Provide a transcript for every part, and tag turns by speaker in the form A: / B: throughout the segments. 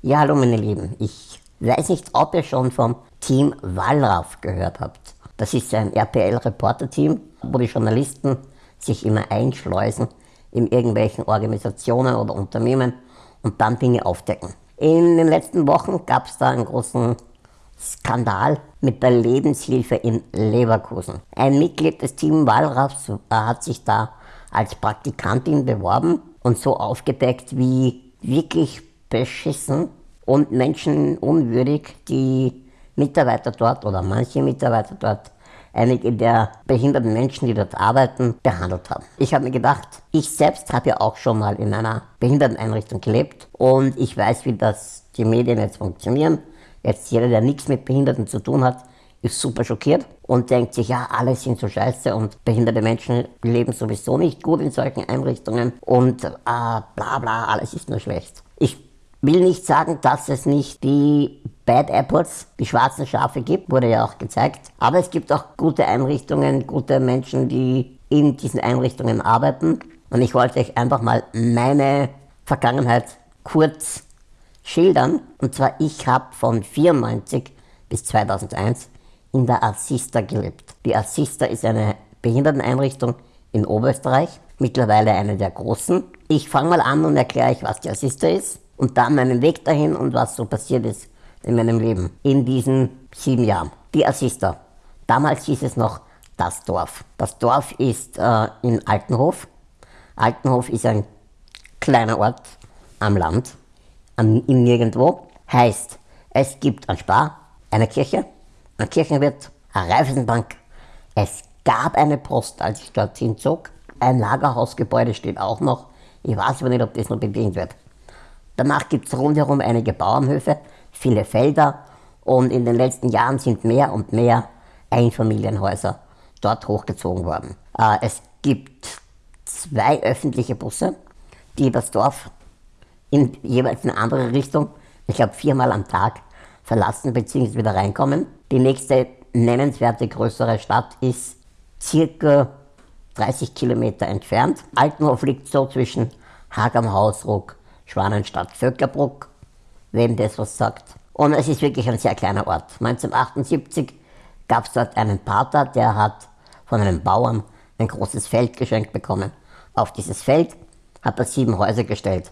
A: Ja, hallo meine Lieben. Ich weiß nicht, ob ihr schon vom Team Wallraff gehört habt. Das ist ein RPL-Reporter-Team, wo die Journalisten sich immer einschleusen in irgendwelchen Organisationen oder Unternehmen und dann Dinge aufdecken. In den letzten Wochen gab es da einen großen Skandal mit der Lebenshilfe in Leverkusen. Ein Mitglied des Team Wallraffs hat sich da als Praktikantin beworben und so aufgedeckt, wie wirklich beschissen und menschenunwürdig die Mitarbeiter dort oder manche Mitarbeiter dort einige der behinderten Menschen, die dort arbeiten, behandelt haben. Ich habe mir gedacht, ich selbst habe ja auch schon mal in einer Behinderteneinrichtung gelebt und ich weiß, wie das die Medien jetzt funktionieren. Jetzt jeder, der nichts mit Behinderten zu tun hat, ist super schockiert und denkt sich, ja, alle sind so scheiße und behinderte Menschen leben sowieso nicht gut in solchen Einrichtungen und äh, bla bla, alles ist nur schlecht. Ich will nicht sagen, dass es nicht die Bad Apples, die schwarzen Schafe gibt, wurde ja auch gezeigt. Aber es gibt auch gute Einrichtungen, gute Menschen, die in diesen Einrichtungen arbeiten. Und ich wollte euch einfach mal meine Vergangenheit kurz schildern. Und zwar, ich habe von 94 bis 2001 in der Assista gelebt. Die Assista ist eine Behinderteneinrichtung in Oberösterreich, mittlerweile eine der großen. Ich fange mal an und erkläre euch, was die Assista ist und dann meinen Weg dahin und was so passiert ist in meinem Leben in diesen sieben Jahren. Die Assista. Damals hieß es noch das Dorf. Das Dorf ist äh, in Altenhof. Altenhof ist ein kleiner Ort am Land, am, im Nirgendwo. Heißt, es gibt ein Spar, eine Kirche, ein Kirchenwirt, eine Reifeisenbank. Es gab eine Post, als ich dorthin zog. Ein Lagerhausgebäude steht auch noch. Ich weiß aber nicht, ob das noch bedient wird. Danach gibt es rundherum einige Bauernhöfe, viele Felder und in den letzten Jahren sind mehr und mehr Einfamilienhäuser dort hochgezogen worden. Äh, es gibt zwei öffentliche Busse, die das Dorf in jeweils eine andere Richtung, ich glaube viermal am Tag, verlassen bzw. wieder reinkommen. Die nächste nennenswerte größere Stadt ist circa 30 Kilometer entfernt. Altenhof liegt so zwischen Hagam Hausruck Schwanenstadt Vöcklerbruck, wem das was sagt. Und es ist wirklich ein sehr kleiner Ort. 1978 gab es dort einen Pater, der hat von einem Bauern ein großes Feld geschenkt bekommen. Auf dieses Feld hat er sieben Häuser gestellt.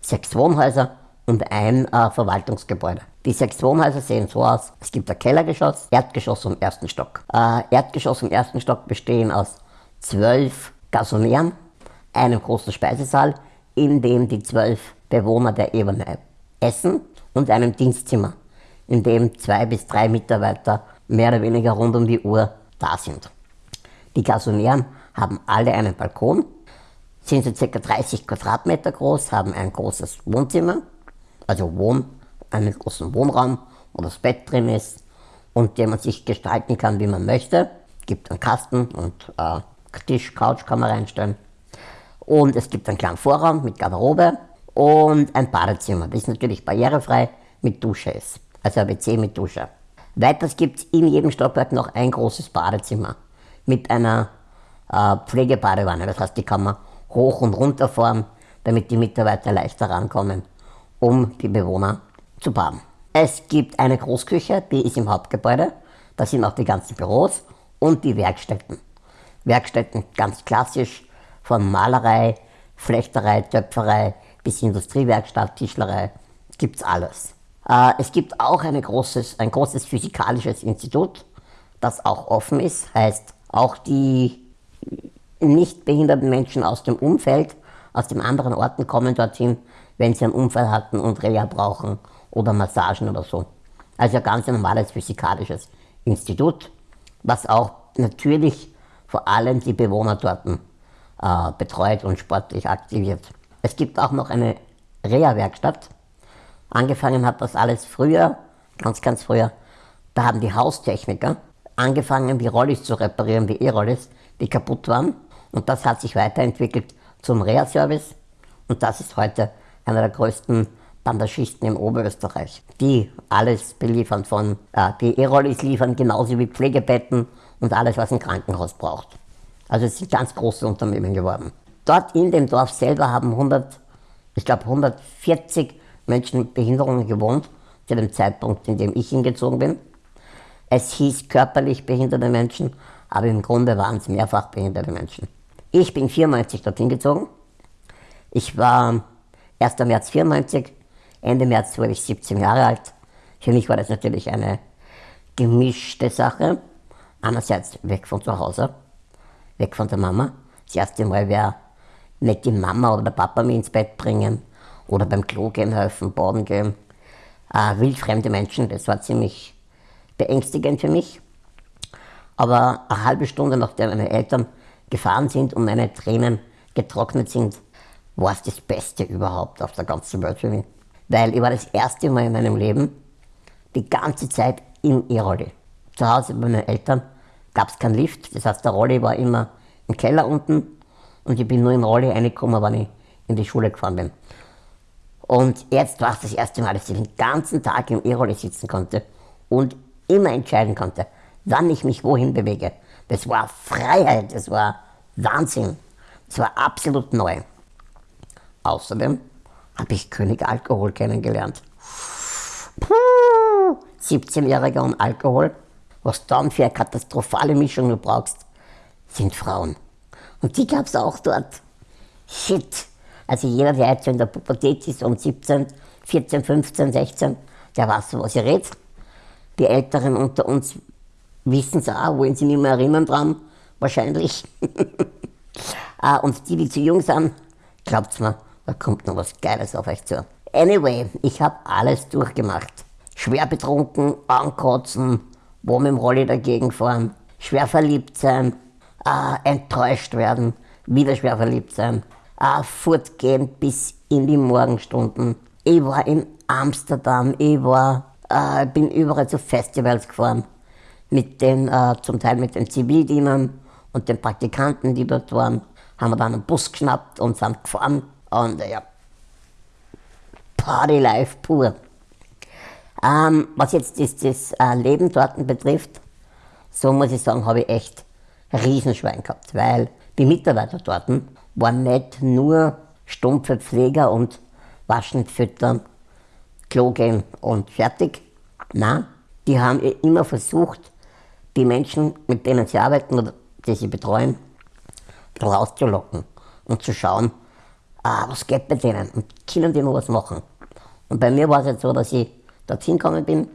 A: Sechs Wohnhäuser und ein äh, Verwaltungsgebäude. Die sechs Wohnhäuser sehen so aus. Es gibt ein Kellergeschoss, Erdgeschoss und ersten Stock. Äh, Erdgeschoss und ersten Stock bestehen aus zwölf Gasonären, einem großen Speisesaal, in dem die zwölf Bewohner der Ebene essen und einem Dienstzimmer, in dem zwei bis drei Mitarbeiter mehr oder weniger rund um die Uhr da sind. Die Gasonären haben alle einen Balkon, sind so ca. 30 Quadratmeter groß, haben ein großes Wohnzimmer, also Wohn, einen großen Wohnraum, wo das Bett drin ist und den man sich gestalten kann, wie man möchte. Gibt einen Kasten und äh, Tisch, Couch kann man reinstellen. Und es gibt einen kleinen Vorraum mit Garderobe und ein Badezimmer, das natürlich barrierefrei mit Dusche ist. Also ein WC mit Dusche. Weiters gibt es in jedem Stockwerk noch ein großes Badezimmer mit einer äh, Pflegebadewanne. Das heißt, die kann man hoch und runter fahren, damit die Mitarbeiter leichter rankommen, um die Bewohner zu baden. Es gibt eine Großküche, die ist im Hauptgebäude. Da sind auch die ganzen Büros und die Werkstätten. Werkstätten ganz klassisch von Malerei, Flechterei, Töpferei bis Industriewerkstatt, Tischlerei, gibt es alles. Äh, es gibt auch großes, ein großes physikalisches Institut, das auch offen ist, heißt auch die nicht behinderten Menschen aus dem Umfeld, aus den anderen Orten kommen dorthin, wenn sie einen Unfall hatten und Reha brauchen oder Massagen oder so. Also ein ganz normales physikalisches Institut, was auch natürlich vor allem die Bewohner dort äh, betreut und sportlich aktiviert. Es gibt auch noch eine Reha-Werkstatt. Angefangen hat das alles früher, ganz, ganz früher. Da haben die Haustechniker angefangen, die Rollis zu reparieren, die E-Rollis, die kaputt waren. Und das hat sich weiterentwickelt zum Reha-Service. Und das ist heute einer der größten Bandagisten in Oberösterreich, die alles beliefern von, äh, die E-Rollis liefern, genauso wie Pflegebetten und alles, was ein Krankenhaus braucht. Also es sind ganz große Unternehmen geworden. Dort in dem Dorf selber haben 100, ich glaube 140 Menschen mit Behinderungen gewohnt, zu dem Zeitpunkt, in dem ich hingezogen bin. Es hieß körperlich behinderte Menschen, aber im Grunde waren es mehrfach behinderte Menschen. Ich bin 94 dorthin gezogen. Ich war 1. März 94, Ende März wurde ich 17 Jahre alt. Für mich war das natürlich eine gemischte Sache. Einerseits weg von zu Hause, weg von der Mama. Das erste Mal wäre nicht die Mama oder der Papa mich ins Bett bringen oder beim Klo gehen helfen, baden gehen. Äh, wildfremde Menschen, das war ziemlich beängstigend für mich. Aber eine halbe Stunde nachdem meine Eltern gefahren sind und meine Tränen getrocknet sind, war es das Beste überhaupt auf der ganzen Welt für mich. Weil ich war das erste Mal in meinem Leben die ganze Zeit im E-Rolli. Zu Hause bei meinen Eltern gab es keinen Lift, das heißt der Rolli war immer im Keller unten und ich bin nur im Rolli reingekommen, wenn ich in die Schule gefahren bin. Und jetzt war es das erste Mal, dass ich den ganzen Tag im E-Rolli sitzen konnte und immer entscheiden konnte, wann ich mich wohin bewege. Das war Freiheit, das war Wahnsinn. Das war absolut neu. Außerdem habe ich König Alkohol kennengelernt. Puh, 17-Jähriger und Alkohol. Was dann für eine katastrophale Mischung du brauchst, sind Frauen. Und die gab es auch dort. Shit. Also jeder, der jetzt in der Pubertät ist, um 17, 14, 15, 16, der weiß, was ich rede. Die Älteren unter uns wissen es auch, wollen sie nicht mehr erinnern dran, wahrscheinlich. Ah, und die, die zu jung sind, glaubt's mir, da kommt noch was Geiles auf euch zu. Anyway, ich habe alles durchgemacht. Schwer betrunken, ankotzen, wo mit dem Rolli dagegen fahren, schwer verliebt sein, äh, enttäuscht werden, wieder schwer verliebt sein, äh, fortgehen bis in die Morgenstunden. Ich war in Amsterdam, ich war, äh, bin überall zu Festivals gefahren, mit den, äh, zum Teil mit den Zivildienern und den Praktikanten, die dort waren, haben wir dann einen Bus geschnappt und sind gefahren und ja, Party Life pur. Ähm, was jetzt das, das äh, Leben dort betrifft, so muss ich sagen, habe ich echt Riesenschwein gehabt, weil die Mitarbeiter dort waren nicht nur stumpfe Pfleger und waschen, füttern, Klo gehen und fertig. Nein, die haben immer versucht, die Menschen, mit denen sie arbeiten oder die sie betreuen, rauszulocken und zu schauen, ah, was geht bei denen und können die noch was machen. Und bei mir war es jetzt so, dass ich dorthin gekommen bin.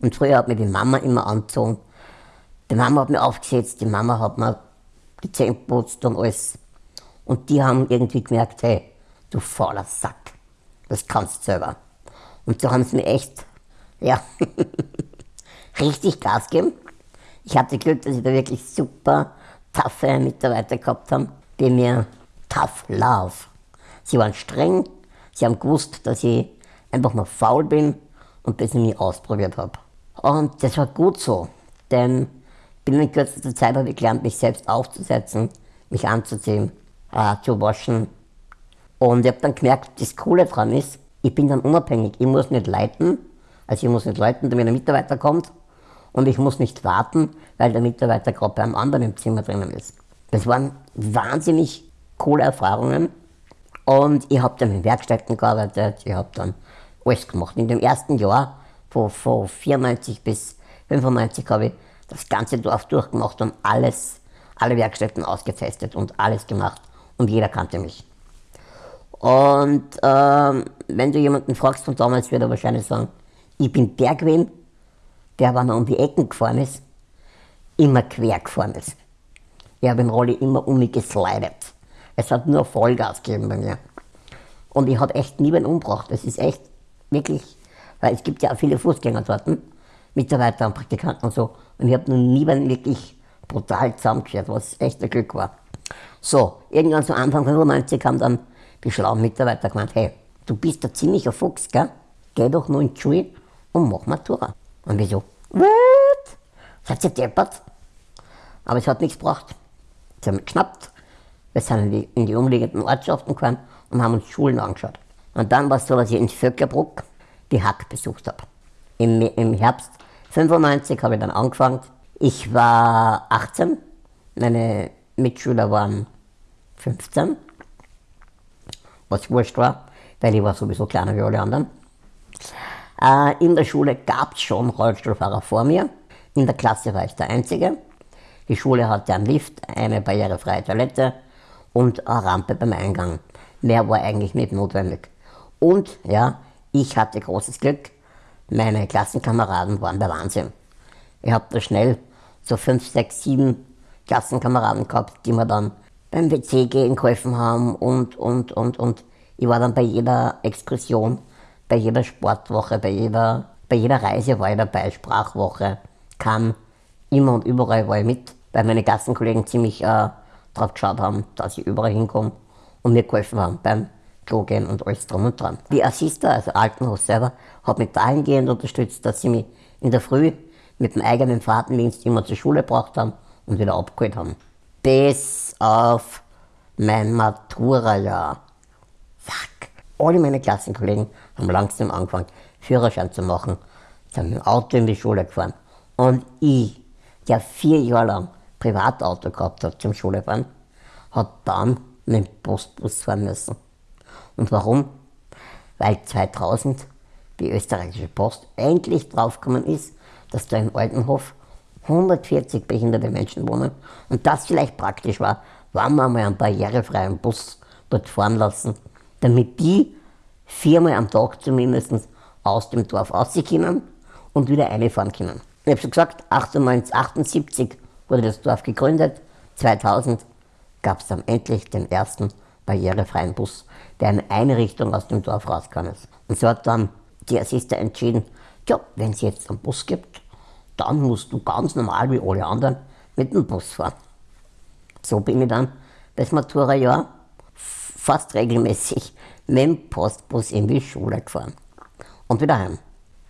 A: Und früher hat mir die Mama immer angezogen. Die Mama hat mir aufgesetzt, die Mama hat mir die Zähne geputzt und alles. Und die haben irgendwie gemerkt, hey, du fauler Sack, das kannst du selber. Und so haben sie mir echt, ja, richtig Gas gegeben. Ich hatte Glück, dass ich da wirklich super taffe Mitarbeiter gehabt habe, die mir tough love. Sie waren streng, Sie haben gewusst, dass ich einfach mal faul bin und das nie ausprobiert habe. Und das war gut so, denn binnen kürzester Zeit habe ich gelernt, mich selbst aufzusetzen, mich anzuziehen, äh, zu waschen. Und ich habe dann gemerkt, das Coole daran ist, ich bin dann unabhängig. Ich muss nicht leiten, also ich muss nicht leiten, damit ein Mitarbeiter kommt. Und ich muss nicht warten, weil der Mitarbeiter gerade bei einem anderen im Zimmer drinnen ist. Das waren wahnsinnig coole Erfahrungen. Und ich habe dann in Werkstätten gearbeitet, ich habe dann alles gemacht. In dem ersten Jahr, von, von 94 bis 95, habe ich das ganze Dorf durchgemacht und alles, alle Werkstätten ausgetestet und alles gemacht. Und jeder kannte mich. Und ähm, wenn du jemanden fragst von damals, wird er wahrscheinlich sagen, ich bin der gewesen, der, wenn er um die Ecken gefahren ist, immer quer gefahren ist. Ich habe den Rolli immer um mich geslidet. Es hat nur Vollgas gegeben bei mir. Und ich habe echt nie einen umgebracht. Das ist echt wirklich, weil es gibt ja auch viele Fußgänger dort, Mitarbeiter und Praktikanten und so. Und ich habe noch nie einen wirklich brutal zusammengeschert, was echt ein Glück war. So, irgendwann zu Anfang 95 haben dann die schlauen Mitarbeiter gemeint, hey, du bist ein ziemlicher Fuchs, gell? Geh doch nur in die Schule und mach Matura. Und wir so, what? Seid ihr deppert? Aber es hat nichts gebracht. Sie haben geschnappt, wir sind in die, in die umliegenden Ortschaften gefahren und haben uns Schulen angeschaut. Und dann war es so, dass ich in Vöckerbruck die Hack besucht habe. Im, Im Herbst 95 habe ich dann angefangen. Ich war 18, meine Mitschüler waren 15, was wurscht war. weil ich war sowieso kleiner wie alle anderen. Äh, in der Schule gab es schon Rollstuhlfahrer vor mir. In der Klasse war ich der Einzige. Die Schule hatte einen Lift, eine barrierefreie Toilette und eine Rampe beim Eingang. Mehr war eigentlich nicht notwendig. Und ja, ich hatte großes Glück, meine Klassenkameraden waren der Wahnsinn. Ich habe da schnell so fünf, sechs, sieben Klassenkameraden gehabt, die mir dann beim WC gehen geholfen haben und, und, und, und. Ich war dann bei jeder Exkursion, bei jeder Sportwoche, bei jeder, bei jeder Reise war ich dabei, Sprachwoche, kam immer und überall war ich mit, weil meine Klassenkollegen ziemlich äh, drauf geschaut haben, dass ich überall hinkomme und mir geholfen haben beim Klo gehen und alles drum und dran. Die Assister, also Altenhaus selber, hat mich dahingehend unterstützt, dass sie mich in der Früh mit dem eigenen Fahrtendienst immer zur Schule gebracht haben und wieder abgeholt haben. Bis auf mein Matura-Jahr. Fuck. Alle meine Klassenkollegen haben langsam angefangen, Führerschein zu machen, sind mit dem Auto in die Schule gefahren. Und ich, der vier Jahre lang Privatauto gehabt hat zum Schulefahren, hat dann mit dem Postbus fahren müssen. Und warum? Weil 2000 die österreichische Post endlich draufgekommen ist, dass da im Altenhof 140 behinderte Menschen wohnen und das vielleicht praktisch war, wenn wir mal einen barrierefreien Bus dort fahren lassen, damit die viermal am Tag zumindest aus dem Dorf rauskommen und wieder reinfahren können. Ich habe schon gesagt, 1878 wurde das Dorf gegründet, 2000 gab es dann endlich den ersten barrierefreien Bus, der in eine Richtung aus dem Dorf rauskam. Und so hat dann die Assister entschieden, ja, wenn es jetzt einen Bus gibt, dann musst du ganz normal wie alle anderen mit dem Bus fahren. So bin ich dann das Matura-Jahr fast regelmäßig mit dem Postbus in die Schule gefahren und wieder heim.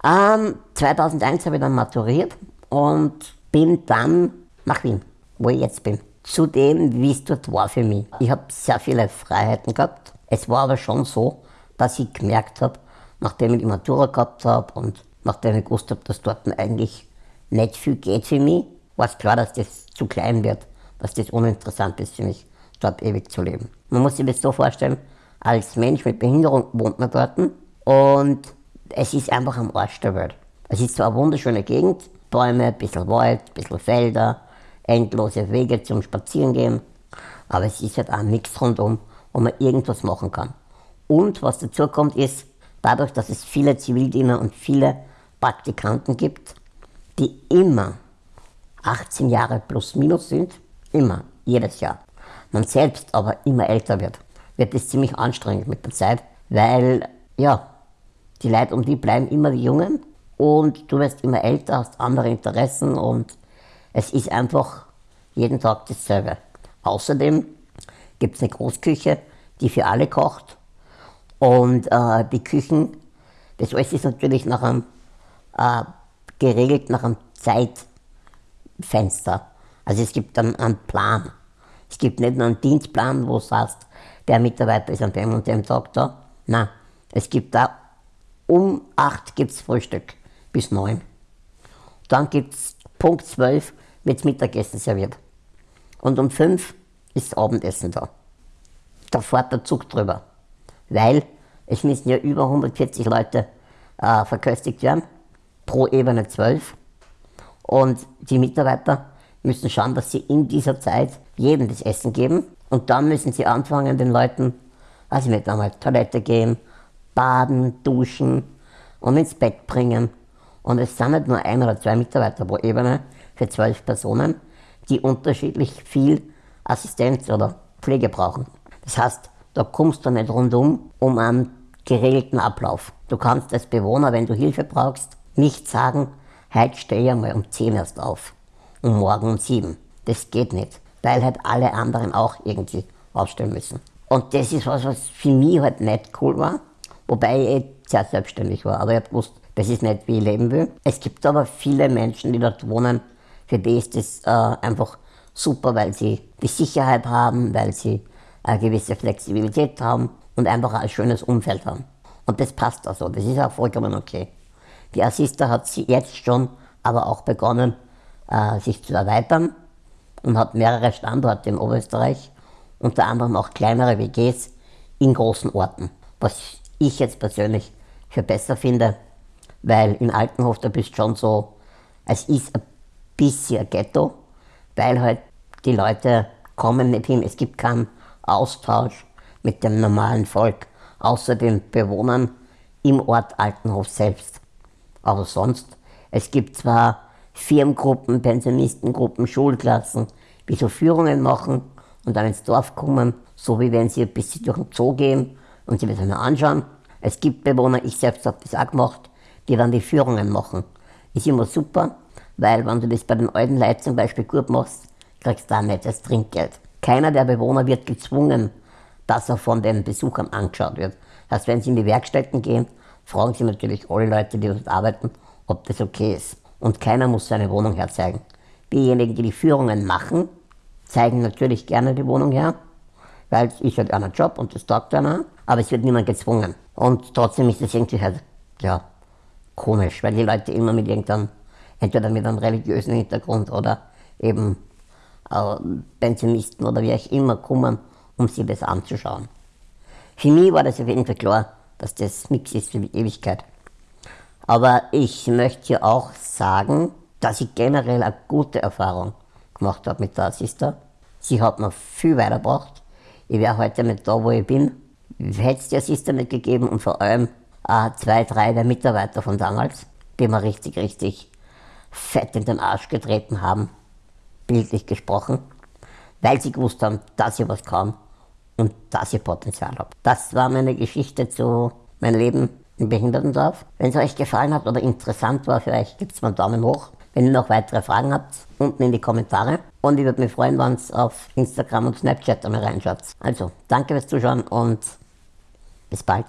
A: Ähm, 2001 habe ich dann maturiert und bin dann nach Wien, wo ich jetzt bin. Zu dem, wie es dort war für mich. Ich habe sehr viele Freiheiten gehabt. Es war aber schon so, dass ich gemerkt habe, nachdem ich die Matura gehabt habe und nachdem ich gewusst habe, dass dort eigentlich nicht viel geht für mich, war es klar, dass das zu klein wird, dass das uninteressant ist für mich, dort ewig zu leben. Man muss sich das so vorstellen, als Mensch mit Behinderung wohnt man dort und es ist einfach am Arsch der Welt. Es ist zwar eine wunderschöne Gegend, Bäume, ein bisschen Wald, ein bisschen Felder, endlose Wege zum Spazierengehen, aber es ist halt auch nichts rundum, wo man irgendwas machen kann. Und was dazu kommt ist, dadurch, dass es viele Zivildiener und viele Praktikanten gibt, die immer 18 Jahre plus minus sind, immer, jedes Jahr. Man selbst aber immer älter wird, wird es ziemlich anstrengend mit der Zeit, weil, ja, die Leute um die bleiben immer die Jungen und du wirst immer älter, hast andere Interessen und es ist einfach jeden Tag dasselbe. Außerdem gibt es eine Großküche, die für alle kocht und äh, die Küchen, das alles ist natürlich nach einem äh, geregelt nach einem Zeitfenster. Also es gibt dann einen Plan. Es gibt nicht nur einen Dienstplan, wo du sagst, der Mitarbeiter ist an dem und dem Tag da. Nein, es gibt da um 8 gibt es Frühstück bis 9. Dann gibt es Punkt 12 wird Mittagessen serviert. Und um 5 ist Abendessen da. Da fährt der Zug drüber. Weil es müssen ja über 140 Leute äh, verköstigt werden pro Ebene 12. Und die Mitarbeiter müssen schauen, dass sie in dieser Zeit jedem das Essen geben. Und dann müssen sie anfangen, den Leuten, ich nicht, einmal Toilette gehen, baden, duschen und ins Bett bringen. Und es sind nicht nur ein oder zwei Mitarbeiter pro Ebene für zwölf Personen, die unterschiedlich viel Assistenz oder Pflege brauchen. Das heißt, da kommst du nicht rundum um einen geregelten Ablauf. Du kannst als Bewohner, wenn du Hilfe brauchst, nicht sagen, heute stehe ich mal um 10 erst auf und morgen um 7. Das geht nicht, weil halt alle anderen auch irgendwie aufstehen müssen. Und das ist was, was für mich halt nicht cool war, wobei ich eh sehr selbstständig war. Aber ich habe gewusst, das ist nicht, wie ich leben will. Es gibt aber viele Menschen, die dort wohnen, für die ist das äh, einfach super, weil sie die Sicherheit haben, weil sie eine gewisse Flexibilität haben und einfach ein schönes Umfeld haben. Und das passt also, das ist auch vollkommen okay. Die Assista hat sie jetzt schon aber auch begonnen, äh, sich zu erweitern und hat mehrere Standorte in Oberösterreich, unter anderem auch kleinere WGs in großen Orten, was ich jetzt persönlich für besser finde, weil in Altenhof, da bist schon so, es ist ein bisschen Ghetto, weil halt die Leute kommen nicht hin, es gibt keinen Austausch mit dem normalen Volk, außer den Bewohnern im Ort Altenhof selbst. Aber sonst, es gibt zwar Firmengruppen, Pensionistengruppen, Schulklassen, die so Führungen machen und dann ins Dorf kommen, so wie wenn sie ein bisschen durch den Zoo gehen und das einmal anschauen. Es gibt Bewohner, ich selbst habe das auch gemacht, die dann die Führungen machen. Ist immer super, weil wenn du das bei den alten Leuten zum Beispiel gut machst, kriegst du nicht das Trinkgeld. Keiner der Bewohner wird gezwungen, dass er von den Besuchern angeschaut wird. Das heißt, wenn sie in die Werkstätten gehen, fragen sie natürlich alle Leute, die dort arbeiten, ob das okay ist. Und keiner muss seine Wohnung herzeigen. Diejenigen, die die Führungen machen, zeigen natürlich gerne die Wohnung her, weil es ist halt einer Job und das taugt einer, aber es wird niemand gezwungen. Und trotzdem ist es irgendwie halt, ja, komisch, weil die Leute immer mit irgendeinem, entweder mit einem religiösen Hintergrund oder eben äh, Pensionisten oder wie auch immer kommen, um sich das anzuschauen. Für mich war das auf jeden Fall klar, dass das nichts ist für die Ewigkeit. Aber ich möchte hier auch sagen, dass ich generell eine gute Erfahrung gemacht habe mit der Sister. Sie hat mir viel weitergebracht. Ich wäre heute nicht da, wo ich bin. Hätte es die Sister nicht gegeben und vor allem äh, zwei, drei der Mitarbeiter von damals, die mir richtig, richtig fett in den Arsch getreten haben, bildlich gesprochen, weil sie gewusst haben, dass ich was kann und dass ich Potenzial habe. Das war meine Geschichte zu meinem Leben im Behindertendorf. Wenn es euch gefallen hat oder interessant war für euch, gibt es mal einen Daumen hoch. Wenn ihr noch weitere Fragen habt, unten in die Kommentare. Und ich würde mich freuen, wenn ihr auf Instagram und Snapchat einmal reinschaut. Also, danke fürs Zuschauen und bis bald.